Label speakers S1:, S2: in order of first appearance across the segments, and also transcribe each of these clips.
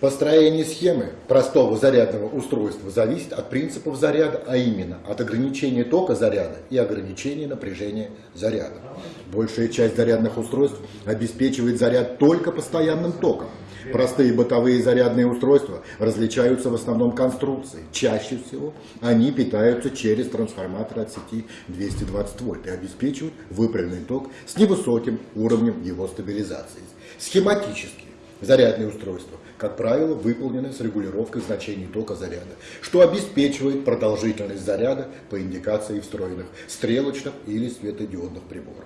S1: Построение схемы простого зарядного устройства зависит от принципов заряда, а именно от ограничения тока заряда и ограничения напряжения заряда. Большая часть зарядных устройств обеспечивает заряд только постоянным током. Простые бытовые зарядные устройства различаются в основном конструкцией. Чаще всего они питаются через трансформатор от сети 220 вольт и обеспечивают выправленный ток с невысоким уровнем его стабилизации. Схематически зарядные устройства, как правило, выполнены с регулировкой значений тока заряда, что обеспечивает продолжительность заряда по индикации встроенных стрелочных или светодиодных приборов.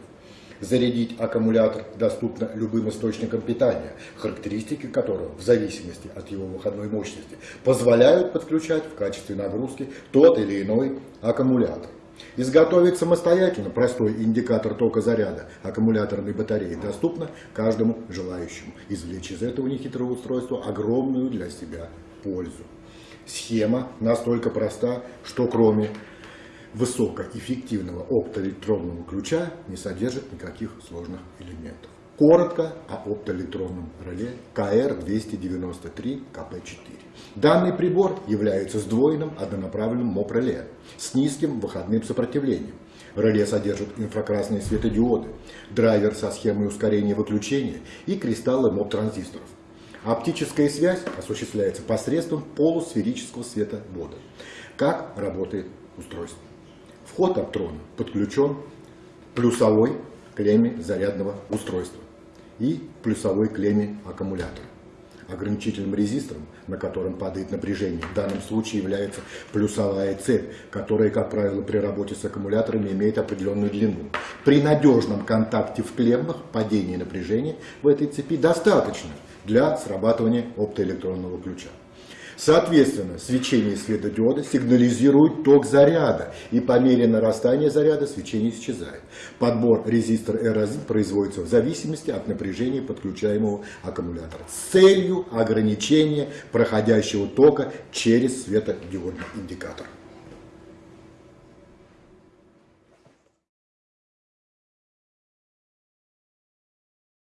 S1: Зарядить аккумулятор доступно любым источником питания, характеристики которого, в зависимости от его выходной мощности, позволяют подключать в качестве нагрузки тот или иной аккумулятор. Изготовить самостоятельно простой индикатор тока заряда аккумуляторной батареи доступно каждому желающему извлечь из этого нехитрого устройства огромную для себя пользу. Схема настолько проста, что кроме высокоэффективного оптоэлектронного ключа не содержит никаких сложных элементов. Коротко о оптоэлектронном реле КР-293-КП4. Данный прибор является сдвоенным однонаправленным МОП-реле с низким выходным сопротивлением. Реле содержит инфракрасные светодиоды, драйвер со схемой ускорения выключения и кристаллы МОП-транзисторов. Оптическая связь осуществляется посредством полусферического световода. Как работает устройство? Вход оптрона подключен плюсовой клемме зарядного устройства и плюсовой клемме аккумулятора. Ограничительным резистором, на котором падает напряжение, в данном случае является плюсовая цепь, которая, как правило, при работе с аккумуляторами имеет определенную длину. При надежном контакте в клеммах падение напряжения в этой цепи достаточно для срабатывания оптоэлектронного ключа. Соответственно, свечение светодиода сигнализирует ток заряда, и по мере нарастания заряда свечение исчезает. Подбор резистора R1 производится в зависимости от напряжения подключаемого аккумулятора с целью ограничения проходящего тока через светодиодный индикатор.